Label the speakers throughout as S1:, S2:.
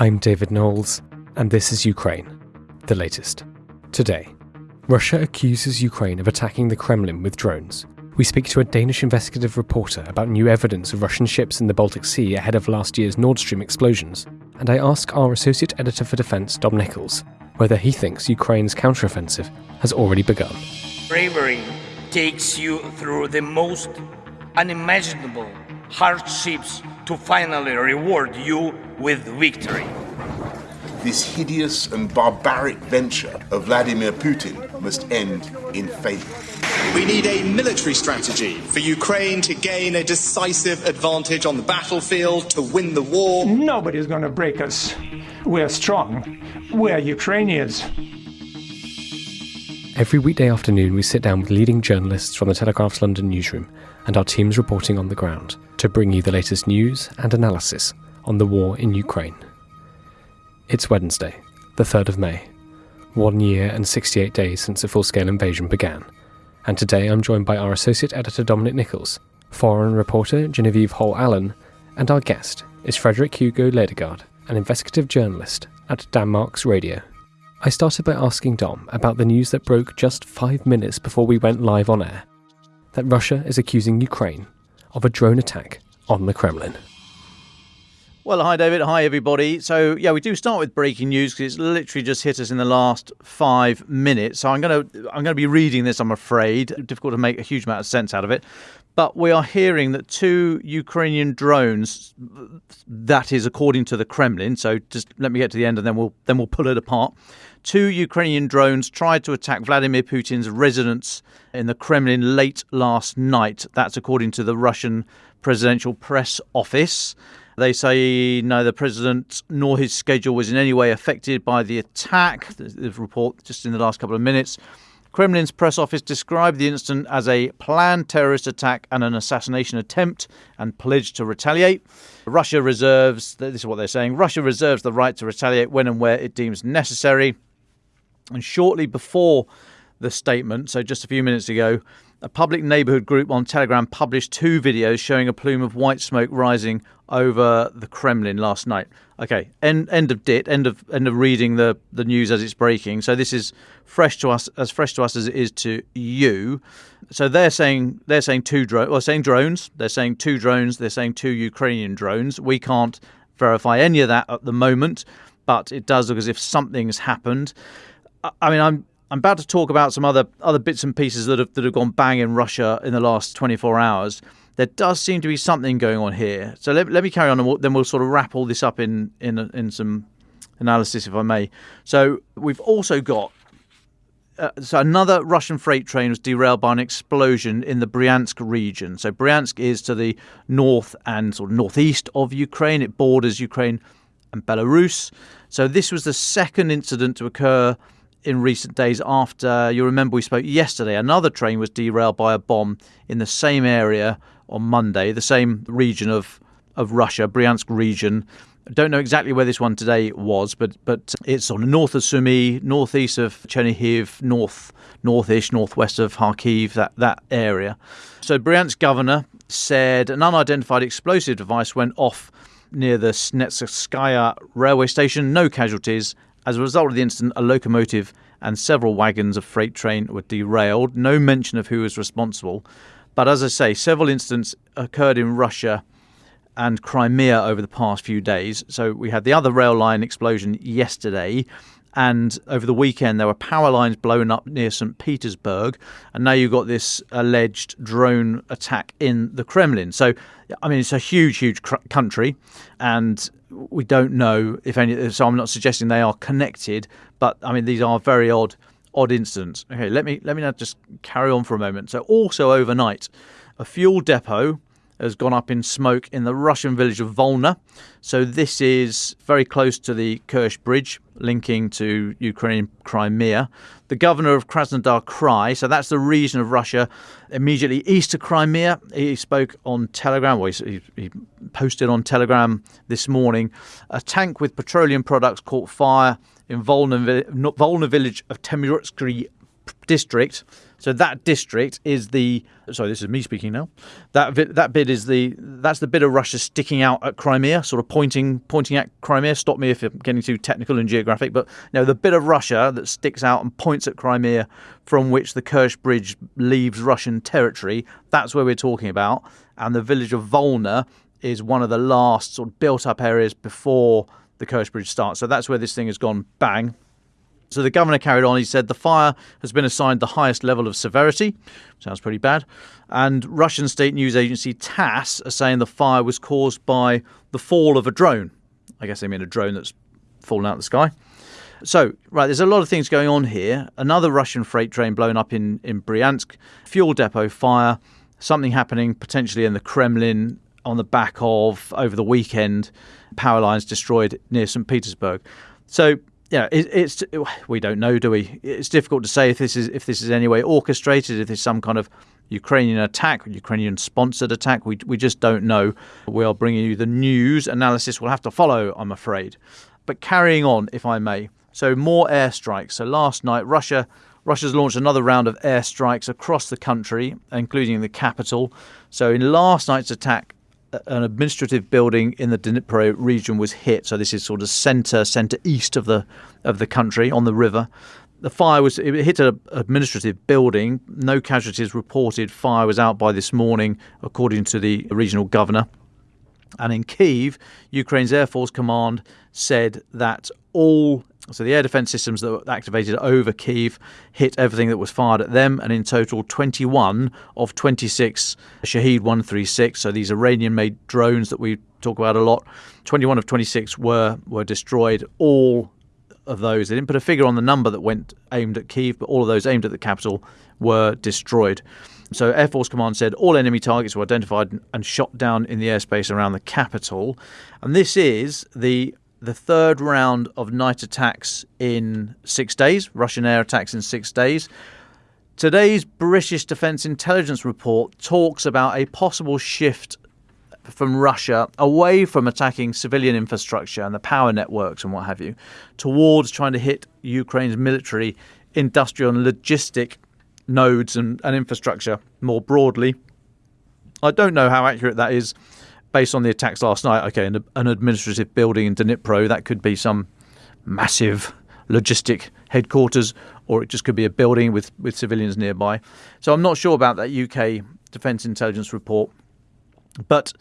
S1: I'm David Knowles, and this is Ukraine, the latest. Today, Russia accuses Ukraine of attacking the Kremlin with drones. We speak to a Danish investigative reporter about new evidence of Russian ships in the Baltic Sea ahead of last year's Nord Stream explosions, and I ask our associate editor for defense, Dom Nicholls, whether he thinks Ukraine's counteroffensive has already begun.
S2: Bravery takes you through the most unimaginable hardships to finally reward you with victory.
S3: This hideous and barbaric venture of Vladimir Putin must end in failure.
S4: We need a military strategy for Ukraine to gain a decisive advantage on the battlefield, to win the war.
S5: Nobody's going to break us. We're strong. We're Ukrainians.
S1: Every weekday afternoon, we sit down with leading journalists from the Telegraph's London newsroom and our teams reporting on the ground to bring you the latest news and analysis on the war in Ukraine. It's Wednesday, the 3rd of May, one year and 68 days since the full scale invasion began, and today I'm joined by our associate editor Dominic Nicholls, foreign reporter Genevieve Holl-Allen, and our guest is Frederick Hugo Ladegaard, an investigative journalist at Danmarks Radio. I started by asking Dom about the news that broke just five minutes before we went live on air that Russia is accusing Ukraine of a drone attack on the Kremlin.
S6: Well, hi, David. Hi, everybody. So, yeah, we do start with breaking news because it's literally just hit us in the last five minutes. So, I'm going to I'm going to be reading this. I'm afraid difficult to make a huge amount of sense out of it. But we are hearing that two Ukrainian drones, that is according to the Kremlin. So, just let me get to the end, and then we'll then we'll pull it apart. Two Ukrainian drones tried to attack Vladimir Putin's residence in the Kremlin late last night. That's according to the Russian presidential press office. They say neither president nor his schedule was in any way affected by the attack. The report just in the last couple of minutes. Kremlin's press office described the incident as a planned terrorist attack and an assassination attempt and pledged to retaliate. Russia reserves, this is what they're saying, Russia reserves the right to retaliate when and where it deems necessary. And shortly before the statement, so just a few minutes ago, a public neighborhood group on Telegram published two videos showing a plume of white smoke rising over the Kremlin last night. Okay, end end of dit, end of end of reading the the news as it's breaking. So this is fresh to us, as fresh to us as it is to you. So they're saying they're saying two drones. Well, saying drones. They're saying two drones. They're saying two Ukrainian drones. We can't verify any of that at the moment, but it does look as if something's happened. I mean, I'm I'm about to talk about some other other bits and pieces that have that have gone bang in Russia in the last 24 hours. There does seem to be something going on here. So let, let me carry on, and we'll, then we'll sort of wrap all this up in in in some analysis, if I may. So we've also got. Uh, so another Russian freight train was derailed by an explosion in the Bryansk region. So Bryansk is to the north and sort of northeast of Ukraine. It borders Ukraine and Belarus. So this was the second incident to occur in recent days after you remember we spoke yesterday another train was derailed by a bomb in the same area on Monday the same region of of Russia Bryansk region. I don't know exactly where this one today was but but it's on the north of Sumy northeast of Chernihiv north northish northwest of Kharkiv that that area. So Bryansk governor said an unidentified explosive device went off near the Snezhetskaya railway station. No casualties as a result of the incident, a locomotive and several wagons of freight train were derailed. No mention of who was responsible. But as I say, several incidents occurred in Russia and Crimea over the past few days. So we had the other rail line explosion yesterday. And over the weekend, there were power lines blown up near St. Petersburg. And now you've got this alleged drone attack in the Kremlin. So, I mean, it's a huge, huge cr- country. And we don't know if any. So I'm not suggesting they are connected, but I mean these are very odd, odd incidents. Okay, let me let me now just carry on for a moment. So also overnight, a fuel depot has gone up in smoke in the Russian village of Volna. So this is very close to the Kerch Bridge linking to Ukraine Crimea. The governor of Krasnodar Krai, so that's the region of Russia immediately east of Crimea, he spoke on Telegram, well, he, he posted on Telegram this morning. A tank with petroleum products caught fire in Volna, Volna village of Temryuksky district. So that district is the sorry, this is me speaking now. That bit, that bit is the that's the bit of Russia sticking out at Crimea, sort of pointing pointing at Crimea. Stop me if I'm getting too technical and geographic, but know the bit of Russia that sticks out and points at Crimea, from which the Kerch Bridge leaves Russian territory. That's where we're talking about, and the village of Volna is one of the last sort of built up areas before the Kerch Bridge starts. So that's where this thing has gone bang. So the governor carried on. He said the fire has been assigned the highest level of severity. Sounds pretty bad. And Russian state news agency TASS are saying the fire was caused by the fall of a drone. I guess they mean a drone that's fallen out of the sky. So, right, there's a lot of things going on here. Another Russian freight train blown up in, in Bryansk, fuel depot fire, something happening potentially in the Kremlin on the back of, over the weekend, power lines destroyed near St. Petersburg. So, yeah, it, it's we don't know, do we? It's difficult to say if this is if this is any way orchestrated, if it's some kind of Ukrainian attack, Ukrainian sponsored attack. We we just don't know. We are bringing you the news analysis. We'll have to follow, I'm afraid. But carrying on, if I may. So more airstrikes. So last night, Russia Russia's launched another round of airstrikes across the country, including the capital. So in last night's attack, an administrative building in the Dnipro region was hit. So this is sort of centre centre east of the of the country on the river. The fire was it hit an administrative building. No casualties reported. Fire was out by this morning, according to the regional governor. And in Kiev, Ukraine's Air Force Command said that all so the air defense systems that were activated over Kiev hit everything that was fired at them, and in total, 21 of 26 Shahed 136. So these Iranian-made drones that we talk about a lot, 21 of 26 were were destroyed. All of those, they didn't put a figure on the number that went aimed at Kiev, but all of those aimed at the capital were destroyed. So Air Force Command said all enemy targets were identified and shot down in the airspace around the capital, and this is the the third round of night attacks in six days, Russian air attacks in six days. Today's British Defence Intelligence report talks about a possible shift from Russia away from attacking civilian infrastructure and the power networks and what have you, towards trying to hit Ukraine's military, industrial, and logistic nodes and, and infrastructure more broadly. I don't know how accurate that is based on the attacks last night, okay, an, an administrative building in Dnipro, that could be some massive logistic headquarters, or it just could be a building with, with civilians nearby. So I'm not sure about that UK Defence Intelligence report. But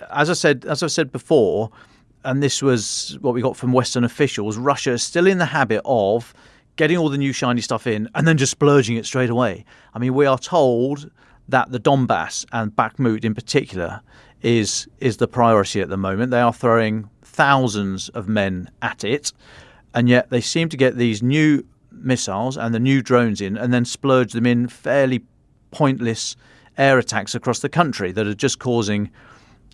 S6: uh, as I said, as I said before, and this was what we got from Western officials, Russia is still in the habit of getting all the new shiny stuff in and then just splurging it straight away. I mean, we are told that the Donbass and Bakhmut in particular is is the priority at the moment. They are throwing thousands of men at it, and yet they seem to get these new missiles and the new drones in, and then splurge them in fairly pointless air attacks across the country that are just causing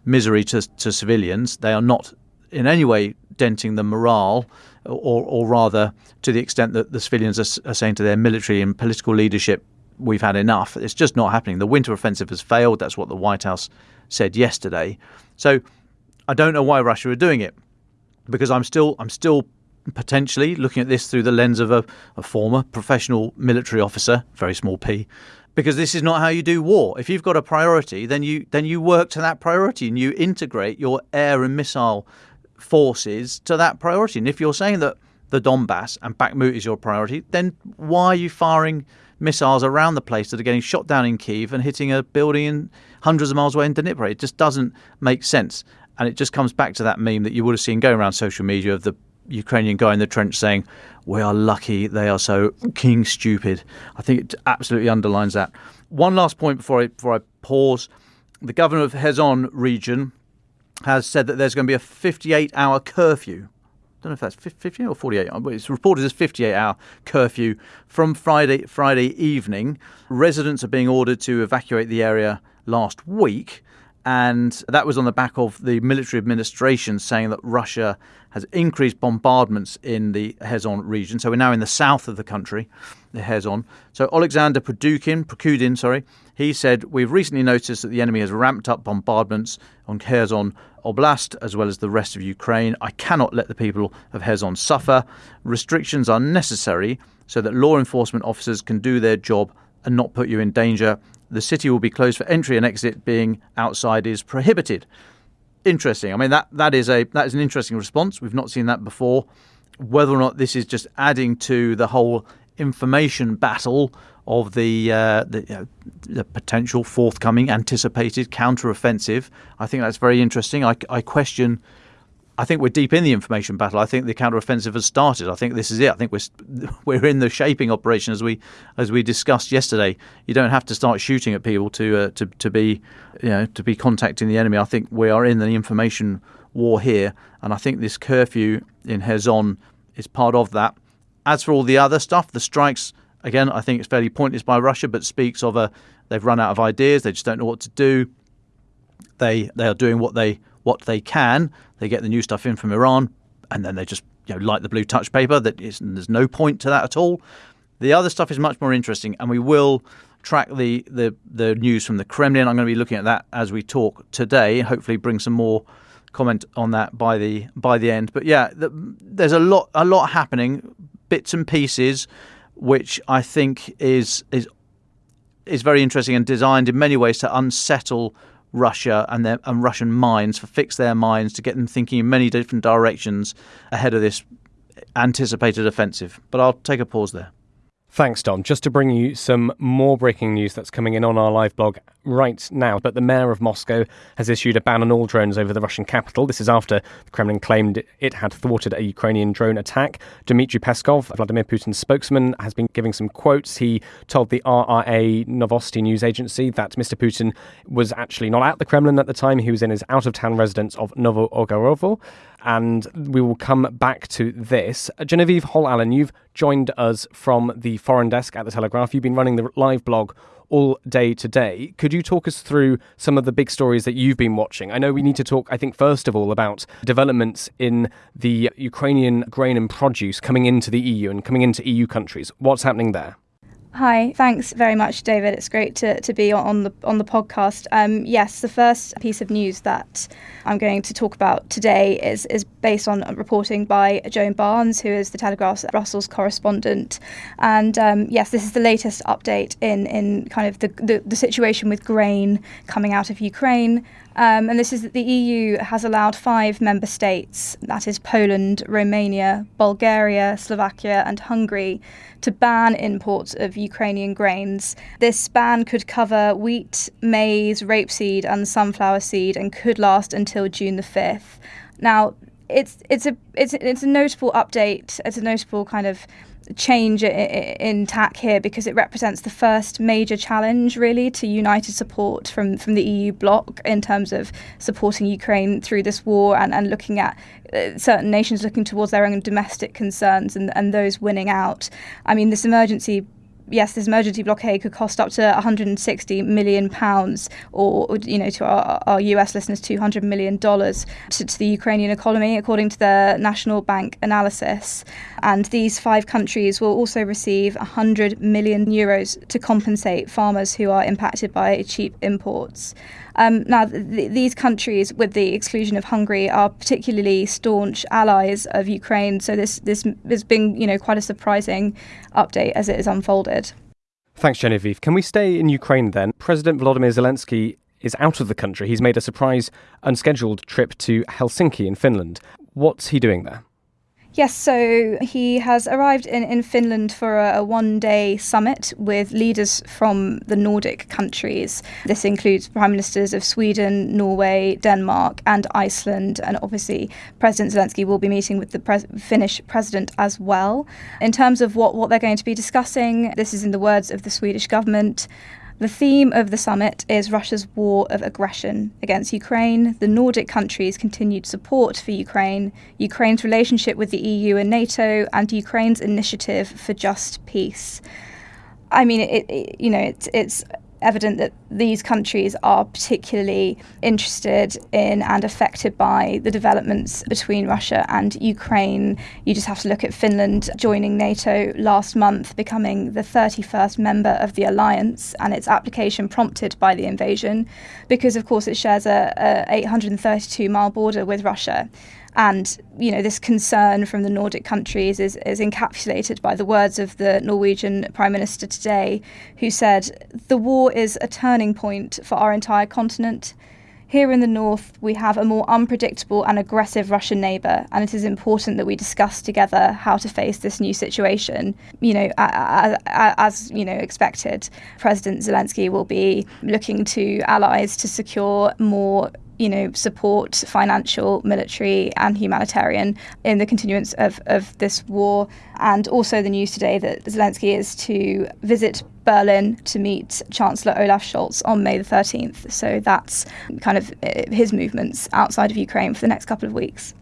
S6: misery to, to civilians. They are not in any way denting the morale, or, or rather, to the extent that the civilians are, are saying to their military and political leadership, we've had enough. It's just not happening. The winter offensive has failed. That's what the White House said yesterday. So I don't know why Russia are doing it because I'm still I'm still potentially looking at this through the lens of a, a former professional military officer, very small p, because this is not how you do war. If you've got a priority, then you then you work to that priority and you integrate your air and missile forces to that priority. And if you're saying that the Donbass and Bakhmut is your priority, then why are you firing missiles around the place that are getting shot down in Kiev and hitting a building in hundreds of miles away in Dnipro. It just doesn't make sense. And it just comes back to that meme that you would have seen going around social media of the Ukrainian guy in the trench saying, We are lucky they are so king stupid. I think it absolutely underlines that. One last point before I, before I pause. The governor of Kherson region has said that there's going to be a 58 hour curfew don't know if that's 50 or 48. Uh, it's reported as 58 hour curfew from Friday Friday evening. Residents are being ordered to evacuate the area last week. And that was on the back of the military administration saying that Russia has increased bombardments in the Kherson region. So we're now in the south of the country, the Kherson. So Alexander Prokudin, Prokudin, sorry, he said, We've recently noticed that the enemy has ramped up bombardments on Kherson Oblast as well as the rest of Ukraine. I cannot let the people of Kherson suffer. Restrictions are necessary so that law enforcement officers can do their job and not put you in danger. The city will be closed for entry and exit. Being outside is prohibited. Interesting. I mean that that is a that is an interesting response. We've not seen that before. Whether or not this is just adding to the whole information battle of the uh, the, you know, the, potential forthcoming anticipated counter-offensive, I think that's very interesting. I, I question I think we're deep in the information battle. I think the counteroffensive has started. I think this is it. I think we're we're in the shaping operation as we as we discussed yesterday. You don't have to start shooting at people to uh, to to be you know to be contacting the enemy. I think we are in the information war here, and I think this curfew in Kherson is part of that. As for all the other stuff, the strikes again, I think it's fairly pointless by Russia, but speaks of a they've run out of ideas. They just don't know what to do. They they are doing what they what they can. They get the new stuff in from Iran, and then they just you know light the blue touch paper. That is, there's no point to that at all. The other stuff is much more interesting, and we will track the, the the news from the Kremlin. I'm going to be looking at that as we talk today. Hopefully, bring some more comment on that by the by the end. But yeah, the, there's a lot a lot happening, bits and pieces, which I think is is is very interesting and designed in many ways to unsettle Russia and their and Russian minds, for fix their minds to get them thinking in many different directions ahead of this anticipated offensive. But I'll take a pause there.
S7: Thanks, Dom. Just to bring you some more breaking news that's coming in on our live blog right now. But the mayor of Moscow has issued a ban on all drones over the Russian capital. This is after the Kremlin claimed it had thwarted a Ukrainian drone attack. Dmitry Peskov, Vladimir Putin's spokesman, has been giving some quotes. He told the RIA Novosti news agency that Mr. Putin was actually not at the Kremlin at the time. He was in his out of town residence of Novo-Ogaryovo and we will come back to this. Uh, Genevieve Holl-Allen, you've joined us from the foreign desk at the Telegraph. You've been running the live blog all day today. Could you talk us through some of the big stories that you've been watching? I know we need to talk, I think, first of all, about developments in the Ukrainian grain and produce coming into the EU and coming into EU countries. What's happening there?
S8: Hi, thanks very much, David. It's great to, to be on the on the podcast. Um, yes, the first piece of news that I'm going to talk about today is is based on reporting by Joe Barnes, who is the Telegraph's Brussels correspondent. And um, yes, this is the latest update in in kind of the, the, the situation with grain coming out of Ukraine. Um, and this is that the EU has allowed five member states, that is Poland, Romania, Bulgaria, Slovakia, and Hungary, to ban imports of Ukrainian grains. This ban could cover wheat, maize, rapeseed, and sunflower seed and could last until June the 5th. Now, it's it's a it's it's a notable update. It's a notable kind of change in tack here because it represents the first major challenge really to united support from from the EU bloc in terms of supporting Ukraine through this war and, and looking at uh, certain nations looking towards their own domestic concerns and, and those winning out. I mean this emergency yes, this emergency blockade could cost up to 160 million pounds, or you know, to our, our US listeners, 200 million dollars to, to, the Ukrainian economy, according to the National Bank analysis. And these five countries will also receive 100 million euros to compensate farmers who are impacted by cheap imports. Um, now, th- these countries, with the exclusion of Hungary, are particularly staunch allies of Ukraine. So this this has been, you know, quite a surprising update as it is unfolded.
S7: Thanks, Genevieve. Can we stay in Ukraine then? President Volodymyr Zelensky is out of the country. He's made a surprise, unscheduled trip to Helsinki in Finland. What's he doing there?
S8: Yes, so he has arrived in, in Finland for a, a one day summit with leaders from the Nordic countries. This includes prime ministers of Sweden, Norway, Denmark, and Iceland. And obviously, President Zelensky will be meeting with the pres- Finnish president as well. In terms of what, what they're going to be discussing, this is in the words of the Swedish government. The theme of the summit is Russia's war of aggression against Ukraine, the Nordic countries' continued support for Ukraine, Ukraine's relationship with the EU and NATO, and Ukraine's initiative for just peace. I mean, it, it, you know, it's, it's evident that these countries are particularly interested in and affected by the developments between Russia and Ukraine. You just have to look at Finland joining NATO last month, becoming the 31st member of the alliance, and its application prompted by the invasion, because of course it shares a, a 832 mile border with Russia. And, you know, this concern from the Nordic countries is, is encapsulated by the words of the Norwegian Prime Minister today, who said, The war is a turning point for our entire continent. Here in the north, we have a more unpredictable and aggressive Russian neighbour, and it is important that we discuss together how to face this new situation. You know, as, you know, expected, President Zelensky will be looking to allies to secure more you know, support financial, military, and humanitarian in the continuance of, of this war. And also the news today that Zelensky is to visit Berlin to meet Chancellor Olaf Scholz on May the 13th. So that's kind of uh, his movements outside of Ukraine for the next couple of weeks.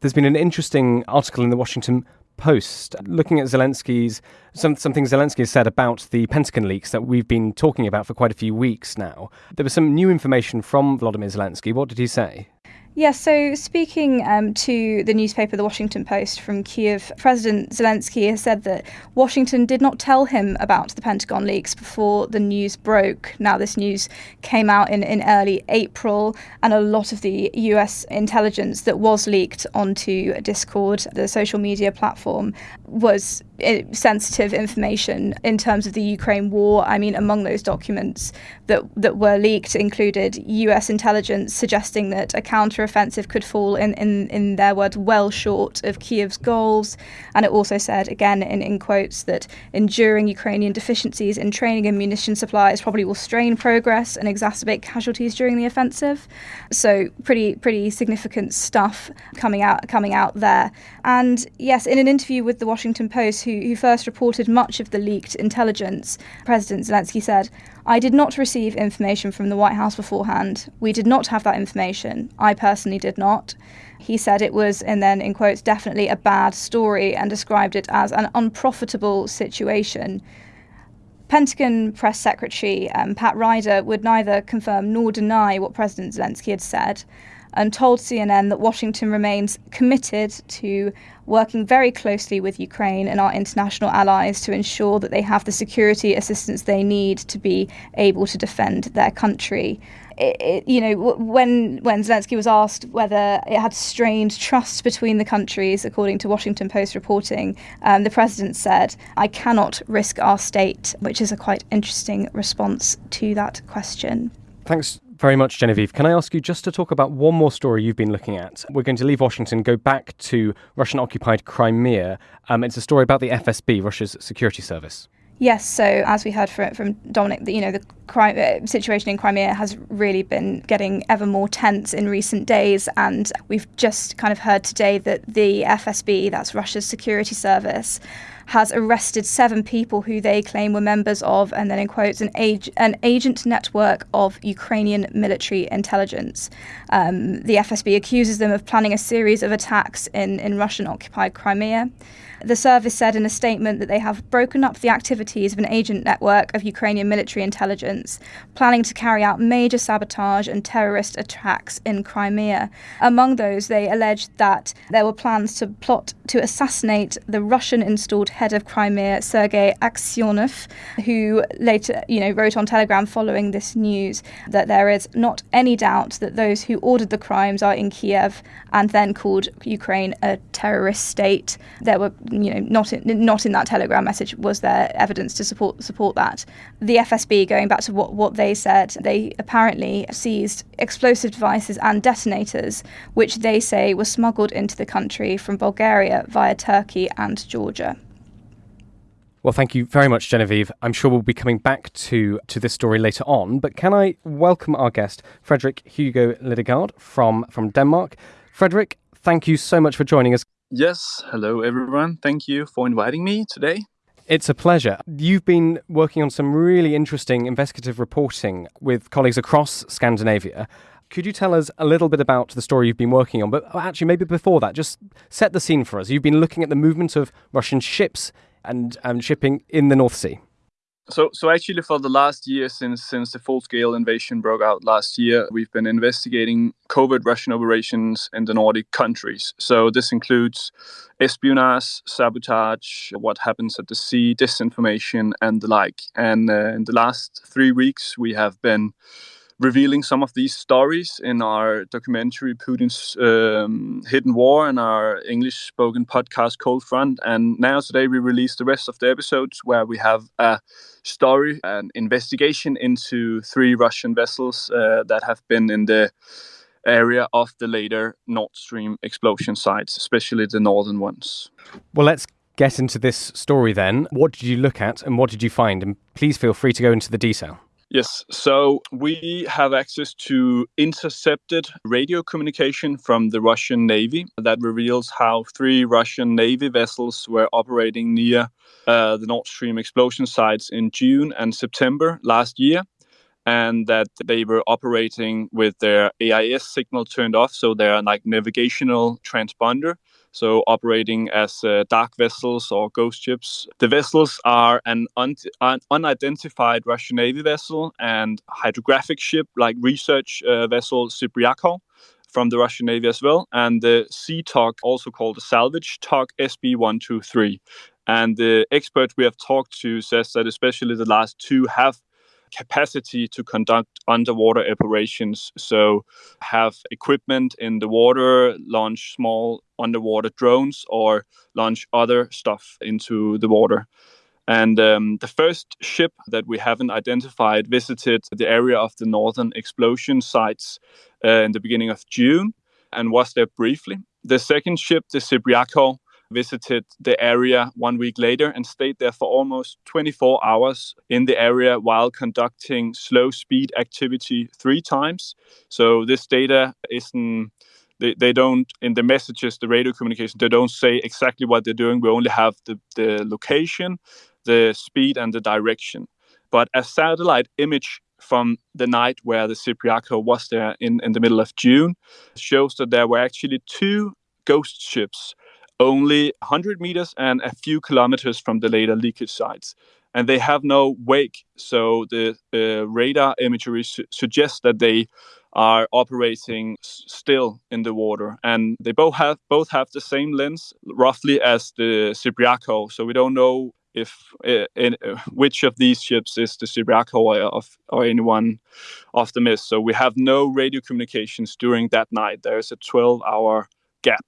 S7: There's been an interesting article in the Washington Post looking at Zelensky's some something Zelensky has said about the Pentagon leaks that we've been talking about for quite a few weeks now. There was some new information from Vladimir Zelensky. What did he say?
S8: Yes, so speaking um, to the newspaper The Washington Post from Kiev, President Zelensky has said that Washington did not tell him about the Pentagon leaks before the news broke. Now, this news came out in, in early April, and a lot of the US intelligence that was leaked onto Discord, the social media platform, was Uh, sensitive information in terms of the Ukraine war. I mean, among those documents that that were leaked included U.S. intelligence suggesting that a counteroffensive could fall, in, in, in their words, well short of Kiev's goals. And it also said, again in, in quotes, that enduring Ukrainian deficiencies in training and munition supplies probably will strain progress and exacerbate casualties during the offensive. So pretty pretty significant stuff coming out coming out there. And yes, in an interview with the Washington Post, who, who first reported much of the leaked intelligence, President Zelensky said, I did not receive information from the White House beforehand. We did not have that information. I personally did not. He said it was, and then in quotes, definitely a bad story and described it as an unprofitable situation. Pentagon Press Secretary um, Pat Ryder would neither confirm nor deny what President Zelensky had said and told CNN that Washington remains committed to working very closely with Ukraine and our international allies to ensure that they have the security assistance they need to be able to defend their country. It, it, you know, when when Zelensky was asked whether it had strained trust between the countries, according to Washington Post reporting, um, the president said, "I cannot risk our state," which is a quite interesting response to that question.
S7: Thanks very much, Genevieve. Can I ask you just to talk about one more story you've been looking at? We're going to leave Washington, go back to Russian occupied Crimea. Um, it's a story about the FSB, Russia's security service.
S8: Yes, so as we heard from, Dominic, you know, the uh, situation in Crimea has really been getting ever more tense in recent days. And we've just kind of heard today that the FSB, that's Russia's security service, has arrested seven people who they claim were members of, and then in quotes, an, an agent network of Ukrainian military intelligence. Um, the FSB accuses them of planning a series of attacks in, in Russian occupied Crimea. The service said in a statement that they have broken up the activities of an agent network of Ukrainian military intelligence, planning to carry out major sabotage and terrorist attacks in Crimea. Among those, they alleged that there were plans to plot to assassinate the Russian installed head of Crimea, Sergei Aksyonov, who later, you know, wrote on Telegram following this news that there is not any doubt that those who ordered the crimes are in Kiev and then called Ukraine a terrorist state. There were you know, not in, not in that Telegram message was there evidence to support support that. The FSB, going back to what, what they said, they apparently seized explosive devices and detonators, which they say were smuggled into the country from Bulgaria via Turkey and Georgia.
S7: Well, thank you very much, Genevieve. I'm sure we'll be coming back to, to this story later on, but can I welcome our guest, Frederick Hugo Lidegaard from, from Denmark. Frederick, thank you so much for joining us.
S9: Yes, hello everyone. Thank you for inviting me today.
S7: It's a pleasure. You've been working on some really interesting investigative reporting with colleagues across Scandinavia. Could you tell us a little bit about the story you've been working on? But actually, maybe before that, just set the scene for us. You've been looking at the movement of Russian ships and um, shipping in the North Sea.
S9: So, so actually, for the last year, since since the full-scale invasion broke out last year, we've been investigating covert Russian operations in the Nordic countries. So this includes espionage, sabotage, what happens at the sea, disinformation, and the like. And uh, in the last three weeks, we have been revealing some of these stories in our documentary Putin's um, Hidden War and our English spoken podcast Cold Front. And now today we release the rest of the episodes where we have a story, an investigation into three Russian vessels uh, that have been in the area of the later Nord Stream explosion sites, especially the northern ones.
S7: Well, let's get into this story then. What did you look at and what did you find? And please feel free to go into the detail.
S9: Yes, so we have access to intercepted radio communication from the Russian Navy that reveals how three Russian Navy vessels were operating near uh, the Nord Stream explosion sites in June and September last year, and that they were operating with their AIS signal turned off, so their like navigational transponder so operating as uh, dark vessels or ghost ships. The vessels are an, un- an unidentified Russian Navy vessel and hydrographic ship like research uh, vessel Sibiryakov from the Russian Navy as well, and the sea tug, also called the salvage tug SB 123. And the expert we have talked to says that especially the last two have capacity to conduct underwater operations. So, have equipment in the water, launch small underwater drones, or launch other stuff into the water. And um, the first ship that we haven't identified visited the area of the northern explosion sites uh, in the beginning of June and was there briefly. The second ship, the Sibiryakov, visited the area one week later and stayed there for almost 24 hours in the area while conducting slow speed activity three times. So this data isn't they, they don't in the messages the radio communication they don't say exactly what they're doing we only have the, the location the speed and the direction but a satellite image from the night where the Sibiryakov was there in, in the middle of June shows that there were actually two ghost ships only 100 meters and a few kilometers from the later leakage sites. And they have no wake, so the uh, radar imagery su- suggests that they are operating s- still in the water. And they both have both have the same lens, roughly as the Sibiryakov. So we don't know if uh, in, uh, which of these ships is the Sibiryakov or, of, or anyone of the mist. So we have no radio communications during that night. There's a 12-hour gap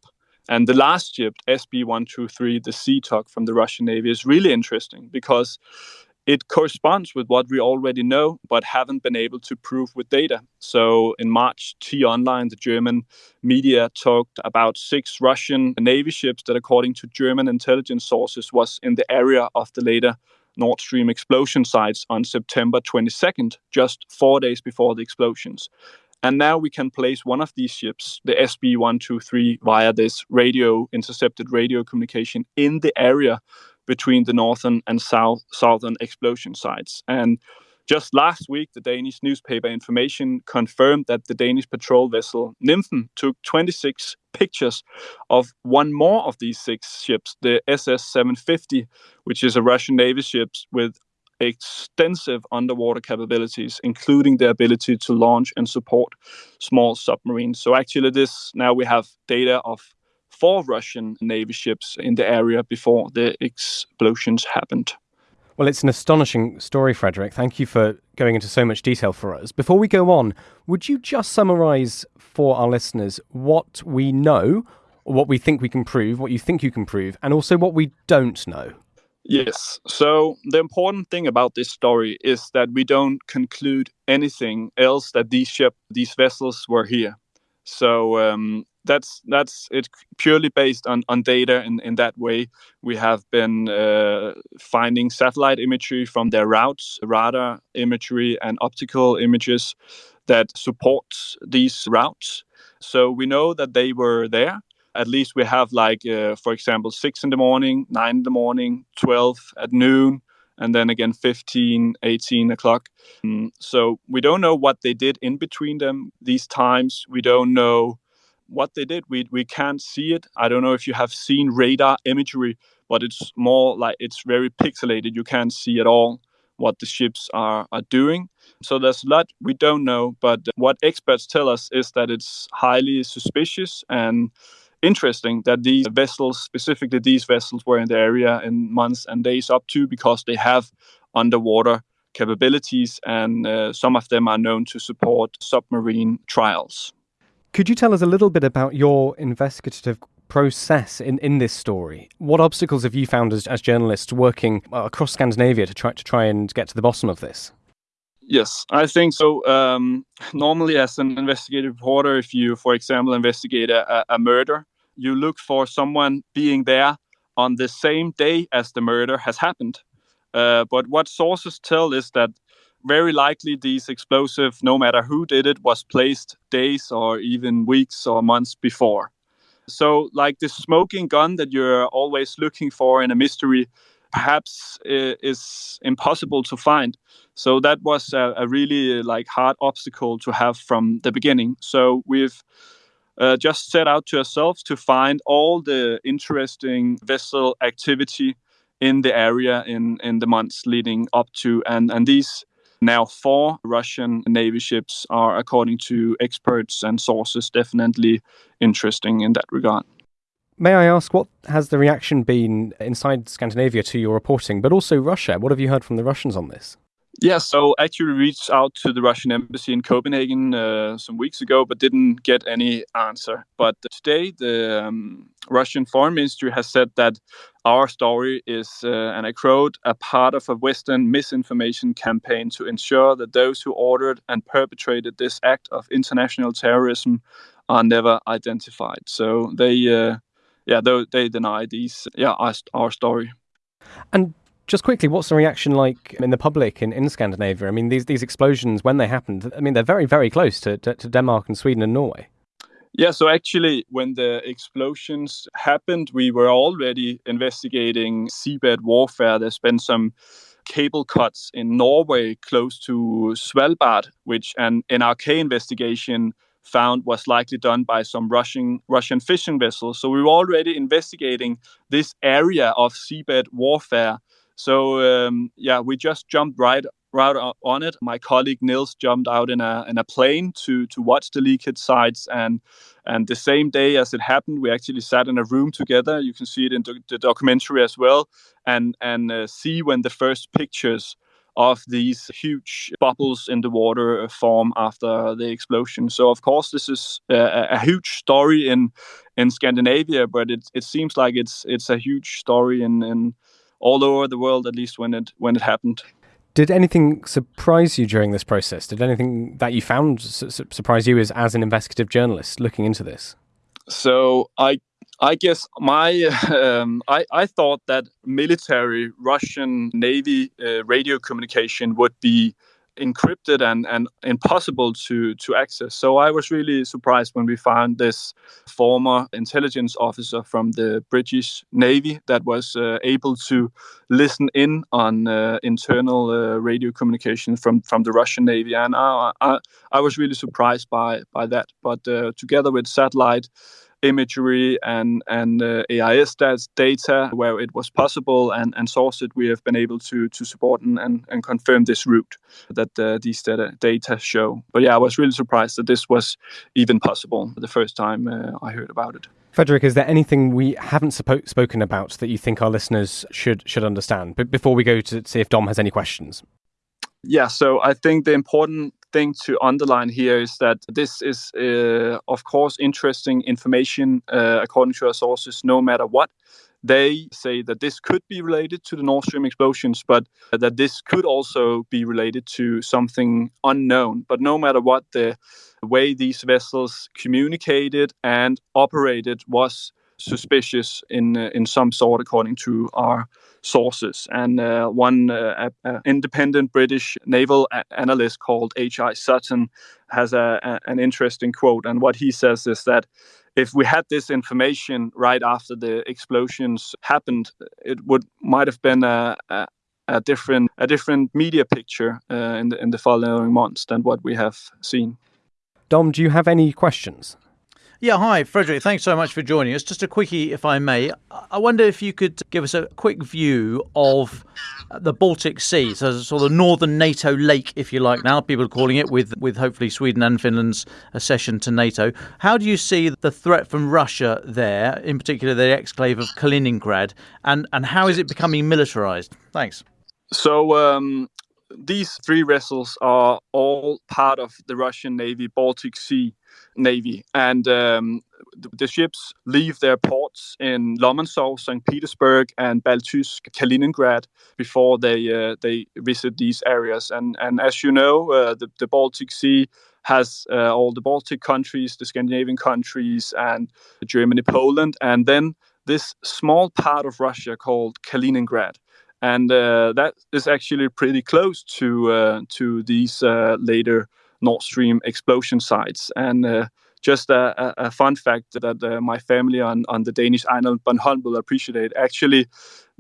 S9: and the last ship, SB 123, the Sea Tug from the Russian Navy, is really interesting because it corresponds with what we already know, but haven't been able to prove with data. So in March, T Online, the German media, talked about six Russian Navy ships that, according to German intelligence sources, was in the area of the later Nord Stream explosion sites on September 22nd, just four days before the explosions. And now we can place one of these ships, the SB 123, via this radio intercepted radio communication in the area between the northern and south southern explosion sites. And just last week, the Danish newspaper Information confirmed that the Danish patrol vessel Nymfen took 26 pictures of one more of these six ships, the SS 750, which is a Russian Navy ship with extensive underwater capabilities, including the ability to launch and support small submarines. So actually, this now we have data of four Russian Navy ships in the area before the explosions happened.
S7: Well, it's an astonishing story, Frederick. Thank you for going into so much detail for us. Before we go on, would you just summarize for our listeners what we know, what we think we can prove, what you think you can prove, and also what we don't know?
S9: Yes. So the important thing about this story is that we don't conclude anything else that these ship, these vessels were here. So um, that's that's it purely based on, on data in, in that way. We have been uh, finding satellite imagery from their routes, radar imagery, and optical images that supports these routes. So we know that they were there at least we have like uh, for example six in the morning nine in the morning 12 at noon and then again 15 18 o'clock. Um, so we don't know what they did in between them these times. We don't know what they did. We, we can't see it. I don't know if you have seen radar imagery but it's more like it's very pixelated. You can't see at all what the ships are, are doing. So there's a lot we don't know but what experts tell us is that it's highly suspicious and interesting that these vessels, specifically these vessels, were in the area in months and days up to because they have underwater capabilities, and uh, some of them are known to support submarine trials.
S7: Could you tell us a little bit about your investigative process in, in this story? What obstacles have you found as, as journalists working across Scandinavia to try to try and get to the bottom of this?
S9: Yes, I think so. Um, normally, as an investigative reporter, if you, for example, investigate a, a murder, you look for someone being there on the same day as the murder has happened. Uh, but what sources tell is that very likely these explosive, no matter who did it, was placed days or even weeks or months before. So, like the smoking gun that you're always looking for in a mystery, perhaps is impossible to find. So that was a, a really like hard obstacle to have from the beginning. So we've uh, just set out to ourselves to find all the interesting vessel activity in the area in, in the months leading up to and and these now four Russian navy ships are according to experts and sources definitely interesting in that regard.
S7: May I ask what has the reaction been inside Scandinavia to your reporting, but also Russia? What have you heard from the Russians on this?
S9: Yeah, so I actually reached out to the Russian embassy in Copenhagen uh, some weeks ago, but didn't get any answer. But today, the um, Russian foreign ministry has said that our story is, uh, and I quote, a part of a Western misinformation campaign to ensure that those who ordered and perpetrated this act of international terrorism are never identified. So they, uh, yeah, they, they deny these, yeah, our, our story.
S7: And just quickly, what's the reaction like in the public in, in Scandinavia? I mean, these these explosions when they happened, I mean, they're very very close to, to, to Denmark and Sweden and Norway.
S9: Yeah, so actually, when the explosions happened, we were already investigating seabed warfare. There's been some cable cuts in Norway close to Svalbard, which an NRK investigation found was likely done by some Russian Russian fishing vessels. So we were already investigating this area of seabed warfare so um, yeah, we just jumped right right on it. My colleague Nils jumped out in a in a plane to to watch the leakage sites, and and the same day as it happened, we actually sat in a room together. You can see it in the, documentary as well, and and uh, see when the first pictures of these huge bubbles in the water uh, form after the explosion. So of course this is uh, a, a huge story in in Scandinavia, but it it seems like it's it's a huge story in in all over the world, at least when it when it happened.
S7: Did anything surprise you during this process? Did anything that you found su- surprise you as as an investigative journalist looking into this?
S9: So I I guess my um, I I thought that military Russian Navy uh, radio communication would be encrypted and, and impossible to, to access. So I was really surprised when we found this former intelligence officer from the British Navy that was uh, able to listen in on uh, internal uh, radio communication from, from the Russian Navy. And I, I, I was really surprised by, by that. But uh, together with satellite, imagery and and uh, AIS data where it was possible and and source it, we have been able to to support and and, and confirm this route that uh, these data data show. But yeah, I was really surprised that this was even possible the first time uh, I heard about it.
S7: Frederick, is there anything we haven't suppo- spoken about that you think our listeners should should understand? But before we go to see if Dom has any questions.
S9: Yeah, so I think the important thing to underline here is that this is, uh, of course, interesting information uh, according to our sources, no matter what. They say that this could be related to the Nord Stream explosions, but that this could also be related to something unknown. But no matter what, the way these vessels communicated and operated was suspicious in uh, in some sort, according to our sources. And uh, one uh, independent British naval analyst called H.I. Sutton has a, a, an interesting quote. And what he says is that if we had this information right after the explosions happened, it would might have been a, a, a different a different media picture uh, in the in the following months than what we have seen.
S7: Dom, do you have any questions?
S6: Yeah, hi, Frederick. Thanks so much for joining us. Just a quickie, if I may. I wonder if you could give us a quick view of the Baltic Sea, so sort of the northern NATO lake, if you like. Now people are calling it, with with hopefully Sweden and Finland's accession to NATO. How do you see the threat from Russia there, in particular the exclave of Kaliningrad, and and how is it becoming militarized? Thanks.
S9: So um, these three vessels are all part of the Russian Navy Baltic Sea Navy, and um, the ships leave their ports in Lomonosov, St. Petersburg, and Baltiysk, Kaliningrad before they uh, they visit these areas. And and as you know, uh, the the Baltic Sea has uh, all the Baltic countries, the Scandinavian countries, and Germany, Poland, and then this small part of Russia called Kaliningrad and uh, that is actually pretty close to uh, to these uh, later Nord Stream explosion sites. And just a, a, fun fact that my family on, on the Danish island Bornholm will appreciate. Actually,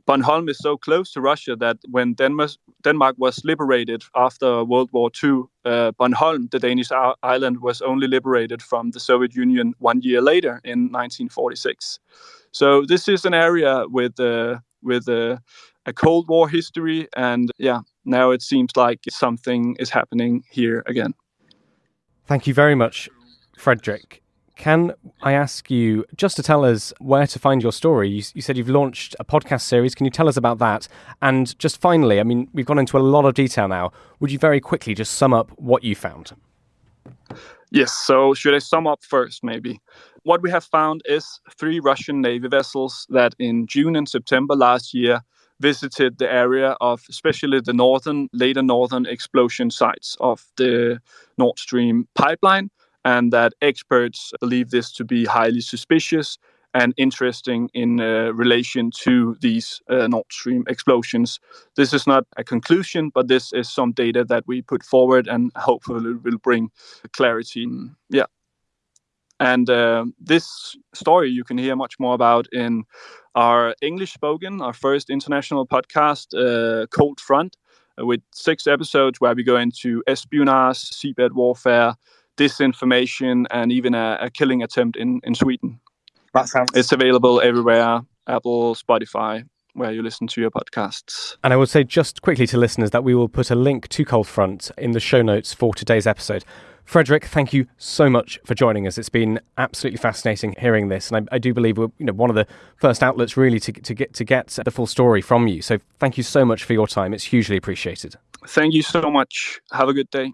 S9: Bornholm is so close to Russia that when Denmark, Denmark was liberated after World War II, uh, Bornholm, the Danish island, was only liberated from the Soviet Union one year later in 1946. So this is an area with uh, with uh, a Cold War history, and yeah, now it seems like something is happening here again.
S7: Thank you very much, Frederick. Can I ask you just to tell us where to find your story? You, you, said you've launched a podcast series. Can you tell us about that? And just finally, I mean, we've gone into a lot of detail now. Would you very quickly just sum up what you found?
S9: Yes. So, should I sum up first, maybe? What we have found is three Russian Navy vessels that in June and September last year visited the area of especially the northern, later northern explosion sites of the Nord Stream pipeline, and that experts believe this to be highly suspicious and interesting in uh, relation to these uh, Nord Stream explosions. This is not a conclusion, but this is some data that we put forward and hopefully will bring clarity. Yeah. And uh, this story you can hear much more about in our English spoken, our first international podcast, uh, Cold Front, with six episodes where we go into espionage, seabed warfare, disinformation, and even a, a killing attempt in, in Sweden.
S6: That sounds.
S9: It's available everywhere Apple, Spotify, where you listen to your podcasts.
S7: And I would say just quickly to listeners that we will put a link to Cold Front in the show notes for today's episode. Frederick, thank you so much for joining us. It's been absolutely fascinating hearing this, and I, I, do believe we're you know one of the first outlets really to, to get to get the full story from you. So thank you so much for your time. It's hugely appreciated.
S9: Thank you so much. Have a good day.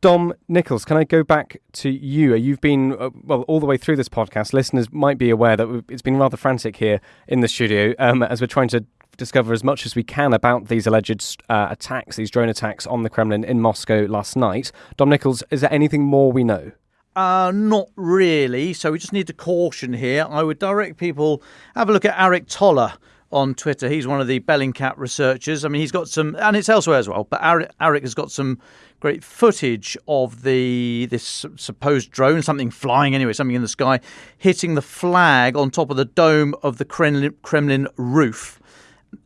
S7: Dom Nicholls, can I go back to you? You've been, uh, well, all the way through this podcast. Listeners might be aware that it's been rather frantic here in the studio um, as we're trying to discover as much as we can about these alleged uh, attacks, these drone attacks on the Kremlin in Moscow last night. Dom Nicholls, is there anything more we know?
S6: Uh, not really. So we just need to caution here. I would direct people have a look at Aric Toler on Twitter. He's one of the Bellingcat researchers. I mean, he's got some, and it's elsewhere as well. But Aric, Aric has got some great footage of the this supposed drone, something flying anyway, something in the sky, hitting the flag on top of the dome of the Kremlin, Kremlin roof.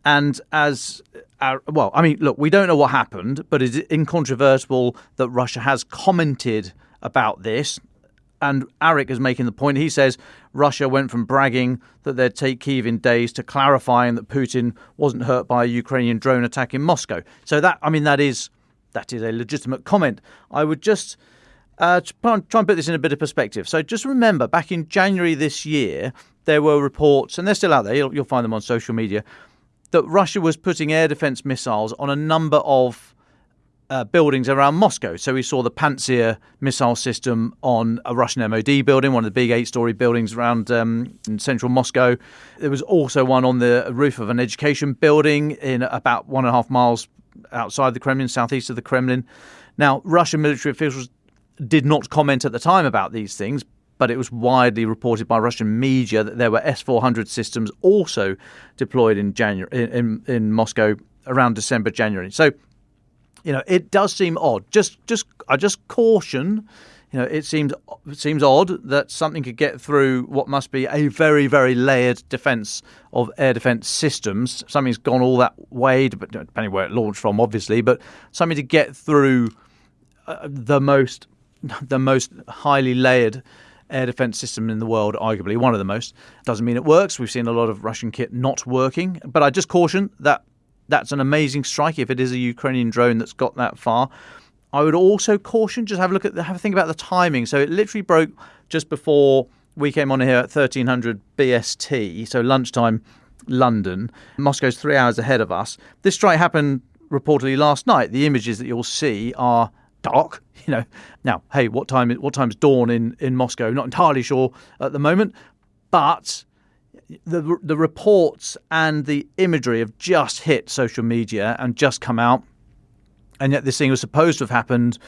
S6: And as uh, well, I mean, look, we don't know what happened, but it's incontrovertible that Russia has commented about this. And Aric is making the point. He says Russia went from bragging that they'd take Kiev in days to clarifying that Putin wasn't hurt by a Ukrainian drone attack in Moscow. So that, I mean, that is that is a legitimate comment. I would just uh, try and put this in a bit of perspective. So just remember, back in January this year, there were reports, and they're still out there. You'll, you'll find them on social media, that Russia was putting air defense missiles on a number of uh, buildings around Moscow. So we saw the Pantsir missile system on a Russian MOD building, one of the big eight-story buildings around um, central Moscow. There was also one on the roof of an education building in about one and a half miles outside the Kremlin, southeast of the Kremlin. Now, Russian military officials did not comment at the time about these things, but it was widely reported by Russian media that there were S-400 systems also deployed in January in, in Moscow around December, January. So, you know, it does seem odd. Just, just, I just caution. You know, it seems it seems odd that something could get through what must be a very, very layered defence of air defence systems. Something's gone all that way, depending where it launched from, obviously, but something to get through uh, the most the most highly layered air defense system in the world, arguably one of the most. Doesn't mean it works. We've seen a lot of Russian kit not working, but I just caution that that's an amazing strike if it is a Ukrainian drone that's got that far. I would also caution just have a look at have a think about the timing. So it literally broke just before we came on here at 1300 BST, so lunchtime London. Moscow's three hours ahead of us. This strike happened reportedly last night. The images that you'll see are dark. You know, now, hey, what time? Is what time's dawn in in Moscow? Not entirely sure at the moment, but the the reports and the imagery have just hit social media and just come out, and yet this thing was supposed to have happened,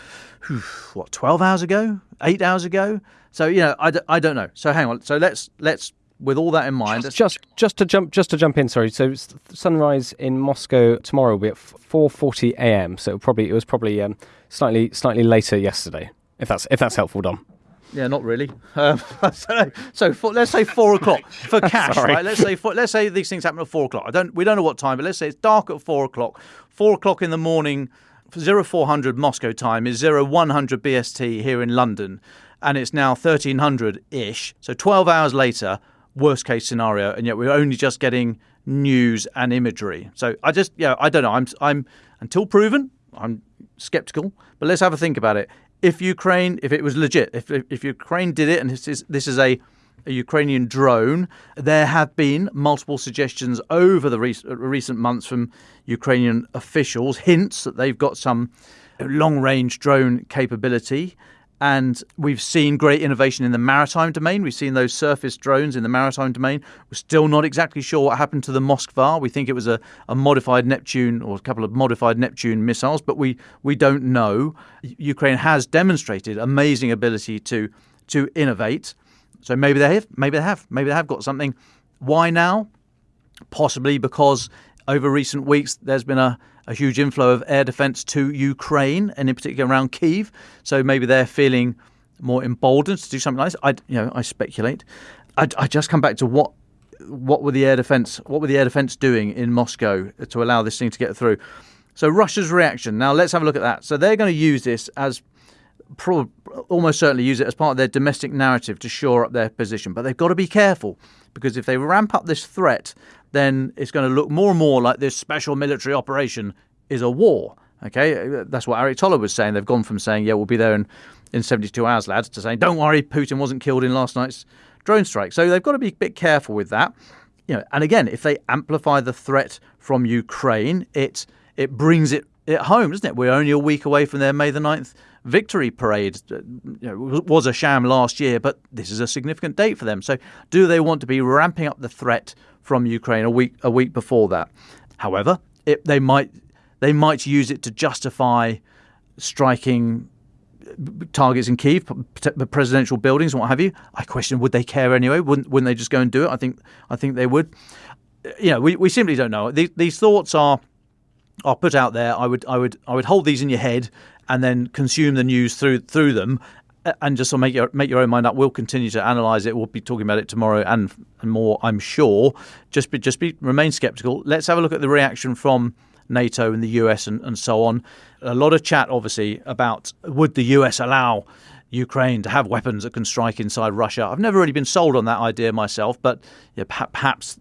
S6: what, twelve hours ago, eight hours ago. So you know, I, d- I don't know. So hang on. So let's let's with all that in mind,
S7: just, just just to jump just to jump in. Sorry. So sunrise in Moscow tomorrow will be at four forty a.m. So probably it was probably um, slightly slightly later yesterday. If that's if that's helpful, Dom.
S6: Yeah, not really. Um, so, so for, let's say four o'clock for cash, right? Let's say four, let's say these things happen at four o'clock. I don't we don't know what time, but let's say it's dark at four o'clock. Four o'clock in the morning, zero four hundred Moscow time is zero one hundred BST here in London, and it's now thirteen hundred ish. So twelve hours later, worst case scenario, and yet we're only just getting news and imagery. So I just yeah, I don't know. I'm I'm until proven, I'm skeptical. But let's have a think about it if Ukraine, if it was legit, if if Ukraine did it, and this is this is a a Ukrainian drone. There have been multiple suggestions over the rec- uh, recent months from Ukrainian officials, hints that they've got some long range drone capability. And we've seen great innovation in the maritime domain. We've seen those surface drones in the maritime domain. We're still not exactly sure what happened to the Moskva. We think it was a, a modified Neptune or a couple of modified Neptune missiles, but we, we don't know. Ukraine has demonstrated amazing ability to to innovate. So maybe they have, maybe they have, maybe they have got something. Why now? Possibly because over recent weeks there's been a a huge inflow of air defence to Ukraine, and in particular around Kiev. So maybe they're feeling more emboldened to do something like this. I, you know, I speculate. I, I just come back to what what were the air defence what were the air defence doing in Moscow to allow this thing to get through. So Russia's reaction. Now let's have a look at that. So they're going to use this as almost certainly use it as part of their domestic narrative to shore up their position. But they've got to be careful because if they ramp up this threat, then it's going to look more and more like this special military operation is a war. Okay, that's what Aric Toler was saying. They've gone from saying, "Yeah, we'll be there in, in 72 hours, lads," to saying, "Don't worry, Putin wasn't killed in last night's drone strike." So they've got to be a bit careful with that. You know, and again, if they amplify the threat from Ukraine, it it brings it, it home, doesn't it? We're only a week away from their May the 9th victory parade. Uh, you know, was a sham last year, but this is a significant date for them. So, do they want to be ramping up the threat from Ukraine a week a week before that. However, it, they might they might use it to justify striking uh, targets in Kiev, presidential buildings, and what have you. I question would they care anyway? Wouldn't wouldn't they just go and do it? I think I think they would. You know, we, we simply don't know. These, these thoughts are are put out there. I would I would I would hold these in your head and then consume the news through through them uh, and just sort of make your make your own mind up. We'll continue to analyse it. We'll be talking about it tomorrow and and more, I'm sure. Just be just be remain sceptical. Let's have a look at the reaction from NATO and the US and, and so on. A lot of chat, obviously, about would the US allow Ukraine to have weapons that can strike inside Russia. I've never really been sold on that idea myself, but yeah, perhaps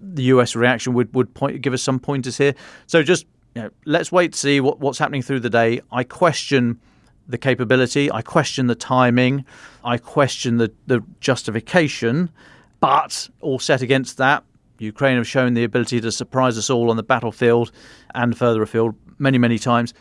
S6: the US reaction would would point, give us some pointers here. So just you know, let's wait to see what, what's happening through the day. I question the capability. I question the timing. I question the, the justification. But all set against that, Ukraine have shown the ability to surprise us all on the battlefield and further afield many, many times.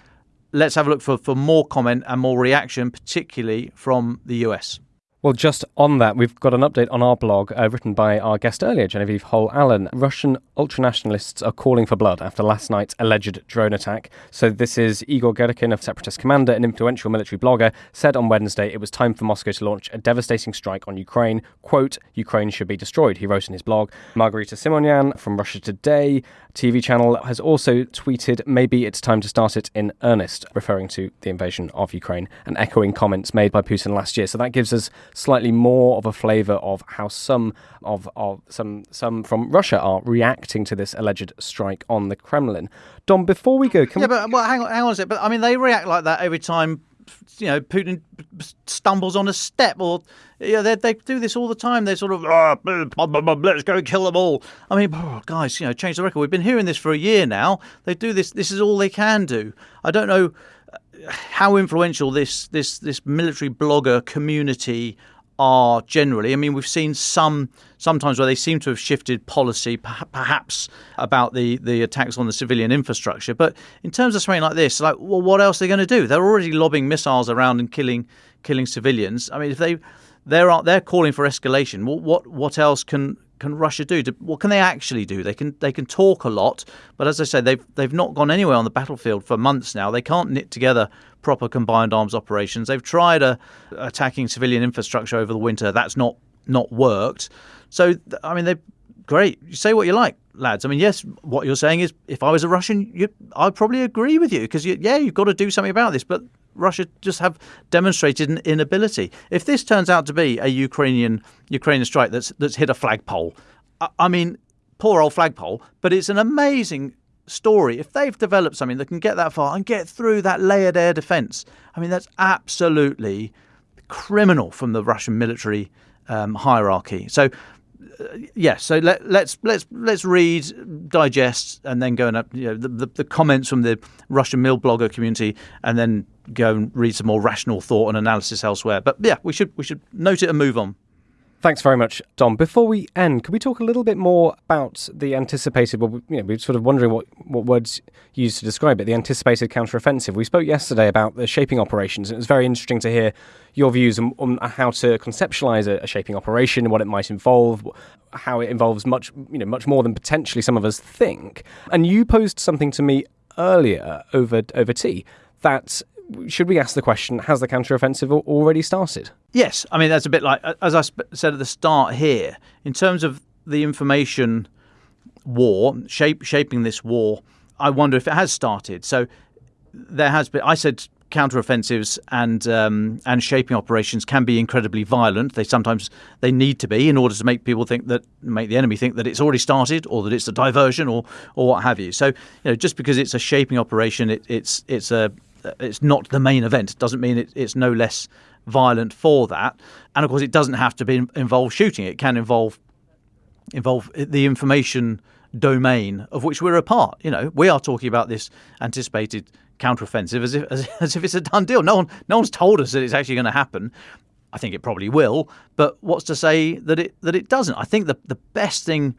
S6: Let's have a look for, for more comment and more reaction, particularly from the US.
S7: Well, just on that, we've got an update on our blog uh, written by our guest earlier, Genevieve Holl-Allen. Russian ultranationalists are calling for blood after last night's alleged drone attack. So, this is Igor Girkin, a separatist commander and influential military blogger, said on Wednesday it was time for Moscow to launch a devastating strike on Ukraine. Quote, Ukraine should be destroyed, he wrote in his blog. Margarita Simonyan from Russia Today TV channel has also tweeted maybe it's time to start it in earnest, referring to the invasion of Ukraine and echoing comments made by Putin last year. So that gives us slightly more of a flavour of how some of, of some some from Russia are reacting to this alleged strike on the Kremlin. Dom, before we go,
S6: can yeah, we... but well, hang on, hang on a second. But I mean, they react like that every time you know Putin stumbles on a step or you know, they, they do this all the time. They sort of oh, blah, blah, blah, let's go kill them all. I mean, oh, guys, you know, change the record. We've been hearing this for a year now. They do this. This is all they can do. I don't know how influential this this this military blogger community are generally. I mean, we've seen some sometimes where they seem to have shifted policy, perhaps about the the attacks on the civilian infrastructure. But in terms of something like this, like, well, what else are they going to do? They're already lobbing missiles around and killing killing civilians. I mean, if they they're they're calling for escalation, what what what else can can Russia do? What can they actually do? They can they can talk a lot, but as I say, they've they've not gone anywhere on the battlefield for months now. They can't knit together proper combined arms operations. They've tried a, uh, attacking civilian infrastructure over the winter. That's not not worked. So I mean, they great. You say what you like, lads. I mean, yes, what you're saying is, if I was a Russian, you, I'd probably agree with you because you, yeah, you've got to do something about this, but. Russia just have demonstrated an inability. If this turns out to be a Ukrainian Ukrainian strike that's that's hit a flagpole, I, I mean, poor old flagpole, but it's an amazing story. If they've developed something that can get that far and get through that layered air defense, I mean, that's absolutely criminal from the Russian military um, hierarchy. So yeah, so let, let's let's let's read, digest, and then go and up, you know the, the, the, comments from the Russian milblogger community, and then go and read some more rational thought and analysis elsewhere. But yeah, we should we should note it and move on.
S7: Thanks very much, Dom. Before we end, could we talk a little bit more about the anticipated? Well, you know, we're sort of wondering what, what words used to describe it. The anticipated counteroffensive. We spoke yesterday about the shaping operations, and it was very interesting to hear your views on, on how to conceptualize a, a, shaping operation, and what it might involve, how it involves much, you know, much more than potentially some of us think. And you posed something to me earlier over over tea that should we ask the question: Has the counteroffensive already started?
S6: Yes, I mean that's a bit like as I said at the start here. In terms of the information war, shape, shaping this war, I wonder if it has started. So there has been. I said counteroffensives and um, and shaping operations can be incredibly violent. They sometimes they need to be in order to make people think that make the enemy think that it's already started or that it's a diversion or or what have you. So you know just because it's a shaping operation, it, it's it's a it's not the main event doesn't mean it, it's no less violent for that. And of course, it doesn't have to be involve shooting. It can involve involve the information domain of which we're a part. You know, we are talking about this anticipated counteroffensive as if as, as if it's a done deal. No one no one's told us that it's actually going to happen. I think it probably will, but what's to say that it that it doesn't? I think the the best thing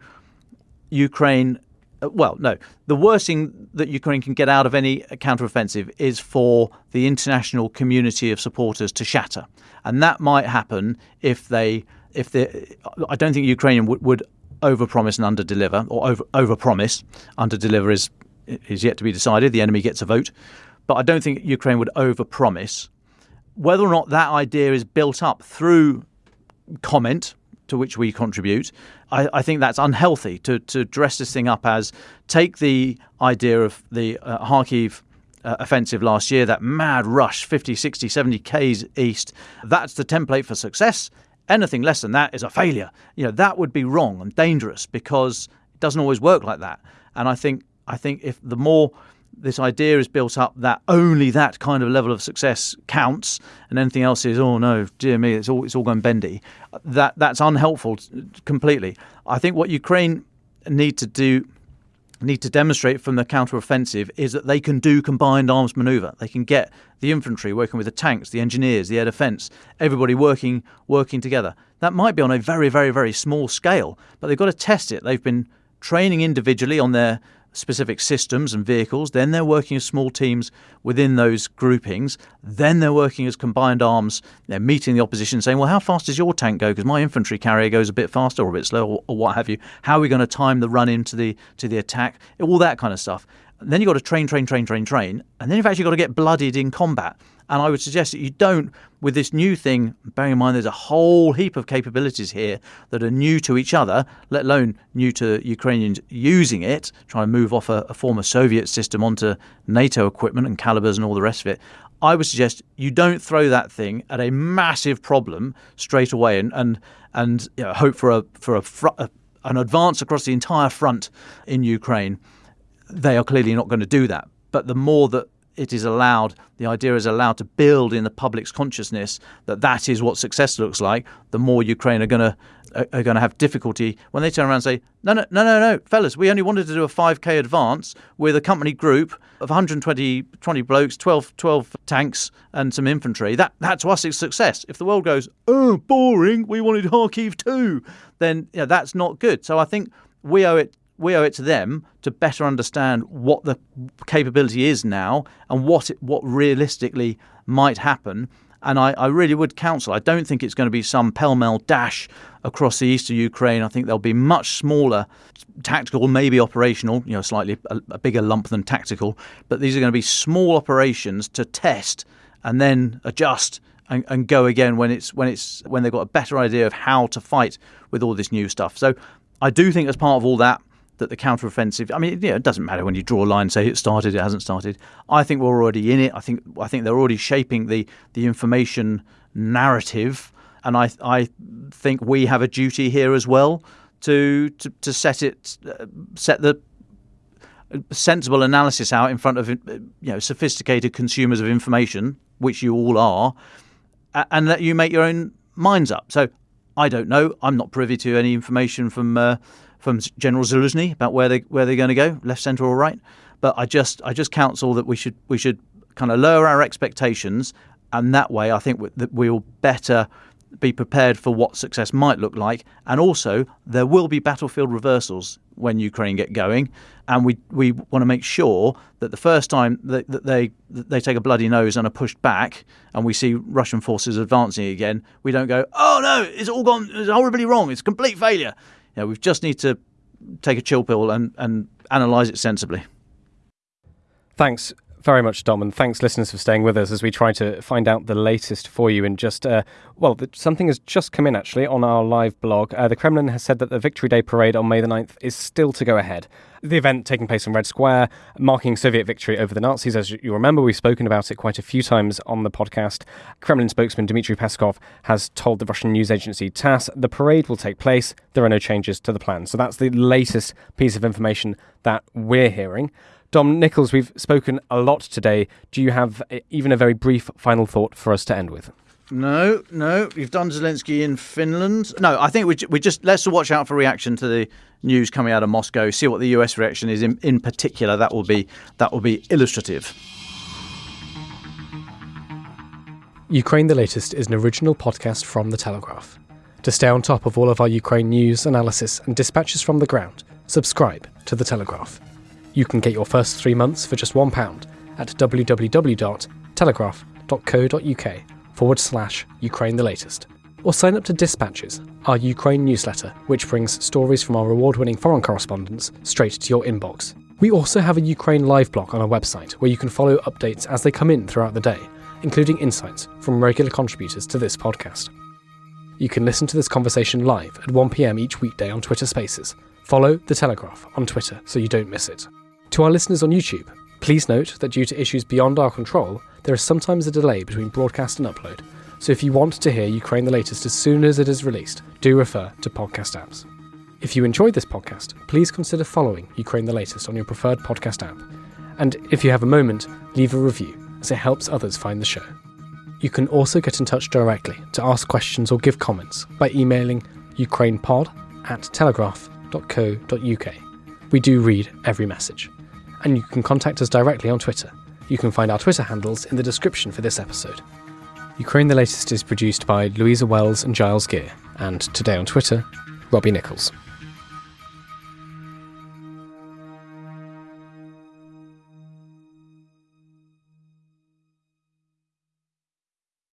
S6: Ukraine Uh, well, no. The worst thing that Ukraine can get out of any counteroffensive is for the international community of supporters to shatter, and that might happen if they, if they. I don't think Ukrainian would, would overpromise and underdeliver, or over overpromise. Underdeliver is is yet to be decided. The enemy gets a vote, but I don't think Ukraine would overpromise. Whether or not that idea is built up through comment to which we contribute, I, I, think that's unhealthy to, to dress this thing up as take the idea of the uh, Kharkiv uh, offensive last year, that mad rush, 50, 60, 70 Ks east. That's the template for success. Anything less than that is a failure. You know, that would be wrong and dangerous because it doesn't always work like that. And I think I think if the more this idea is built up that only that kind of level of success counts, and anything else is oh no, dear me, it's all it's all going bendy. That that's unhelpful completely. I think what Ukraine need to do need to demonstrate from the counteroffensive is that they can do combined arms maneuver. They can get the infantry working with the tanks, the engineers, the air defence, everybody working working together. That might be on a very very very small scale, but they've got to test it. They've been training individually on their specific systems and vehicles. Then they're working as small teams within those groupings. Then they're working as combined arms. They're meeting the opposition, saying, "Well, how fast does your tank go? Because my infantry carrier goes a bit faster or a bit slower, or, what have you. How are we going to time the run into the to the attack? All that kind of stuff." And then you've got to train, train, train, train, train, and then you've actually got to get bloodied in combat. And I would suggest that you don't, with this new thing, bearing in mind there's a whole heap of capabilities here that are new to each other, let alone new to Ukrainians using it, trying to move off a, a former Soviet system onto NATO equipment and calibers and all the rest of it. I would suggest you don't throw that thing at a massive problem straight away and and and you know, hope for a for a, fr- a an advance across the entire front in Ukraine. They are clearly not going to do that. But the more that it is allowed, the idea is allowed to build in the public's consciousness that that is what success looks like, the more Ukraine are going to are, going to have difficulty when they turn around and say, no, no, no, no, no, fellas, we only wanted to do a 5K advance with a company group of 120 20 blokes, 12, 12 tanks, and some infantry. That, that to us is success. If the world goes, oh, boring, we wanted Kharkiv too, then that's not good. So I think we owe it we owe it to them to better understand what the capability is now and what it, what realistically might happen. And I, I really would counsel. I don't think it's going to be some pell-mell dash across the eastern Ukraine. I think there'll be much smaller, tactical, maybe operational. You know, slightly a, a bigger lump than tactical. But these are going to be small operations to test and then adjust and, and, go again when it's when it's when they've got a better idea of how to fight with all this new stuff. So I do think as part of all that that the counteroffensive. I mean, yeah, it doesn't matter when you draw a line, say it started, it hasn't started. I think we're already in it. I think I think they're already shaping the the information narrative, and I I think we have a duty here as well to to, to set it uh, set the sensible analysis out in front of you know sophisticated consumers of information, which you all are, and let you make your own minds up. So I don't know. I'm not privy to any information from. Uh, from General Zaluzhnyi about where they where they're going to go, left, centre, or right. But I just I just counsel that we should we should kind of lower our expectations, and that way I think that we'll better be prepared for what success might look like. And also there will be battlefield reversals when Ukraine get going, and we we want to make sure that the first time that, that they that they take a bloody nose and are pushed back, and we see Russian forces advancing again, we don't go, oh no, it's all gone, it's horribly wrong, it's complete failure you know, we just need to take a chill pill and, and analyse it sensibly.
S1: Thanks very much, Dom, and thanks, listeners, for staying with us as we try to find out the latest for you. And just, uh, well, something has just come in actually on our live blog. Uh, the Kremlin has said that the Victory Day parade on May the 9th is still to go ahead. The event taking place in Red Square, marking Soviet victory over the Nazis. As you remember, we've spoken about it quite a few times on the podcast. Kremlin spokesman Dmitry Peskov has told the Russian news agency TASS the parade will take place. There are no changes to the plan. So that's the latest piece of information that we're hearing. Dom Nicholls, we've spoken a lot today. Do you have eh, even a very brief final thought for us to end with?
S6: No, no. We've done Zelensky in Finland. No, I think we, we just let's watch out for reaction to the news coming out of Moscow. See what the US reaction is in, in particular. That will be that will be illustrative.
S1: Ukraine the Latest is an original podcast from The Telegraph. To stay on top of all of our Ukraine news, analysis, and dispatches from the ground, subscribe to The Telegraph. You can get your first three months for just £1 at www.telegraph.co.uk forward slash Ukraine the latest. Or sign up to Dispatches, our Ukraine newsletter, which brings stories from our award winning foreign correspondents straight to your inbox. We also have a Ukraine live blog on our website where you can follow updates as they come in throughout the day, including insights from regular contributors to this podcast. You can listen to this conversation live at 1pm each weekday on Twitter Spaces. Follow The Telegraph on Twitter so you don't miss it. To our listeners on YouTube, please note that due to issues beyond our control, there is sometimes a delay between broadcast and upload. So if you want to hear Ukraine the latest as soon as it is released, do refer to podcast apps. If you enjoyed this podcast, please consider following Ukraine the latest on your preferred podcast app. And if you have a moment, leave a review, as it helps others find the show. You can also get in touch directly to ask questions or give comments by emailing ukrainepod at telegraph.co.uk. We do read every message and you can contact us directly on Twitter. You can find our Twitter handles in the description for this episode. Ukraine the Latest is produced by Louisa Wells and Giles Gear, and today on Twitter, Robbie Nichols.